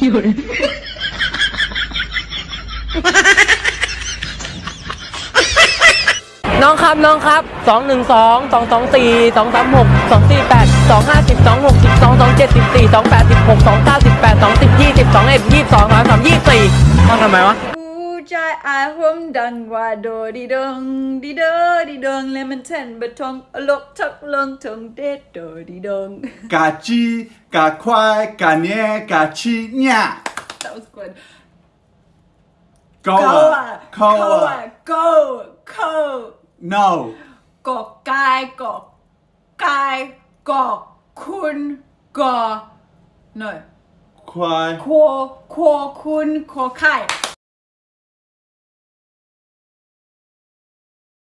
有人。น้องครับน้องครับสองหนึ่งสองสองสองสี่สองสามหกสองสี่แปดสองห้าสิบสองหกสิบสองสองเจ็ดสิบสี่สองแปดสิบหกสองเก้าสิบแปดสองสิบยี่สิบสองเอ็ดยี่สิบสองสามยี่สี่ต้องทำไมวะ ใจอาหมดังว่าโดดีดงดีดง dirty dong lemon ten batong lok tuk long tong de do di dong. Ka chi, ka kwai, ka nye, ka chi nya. That was good. Goa, goa, go, ko. No. Go kai, go kai, go kun, go. No. Kwai. Ko, ko kun, ko kai.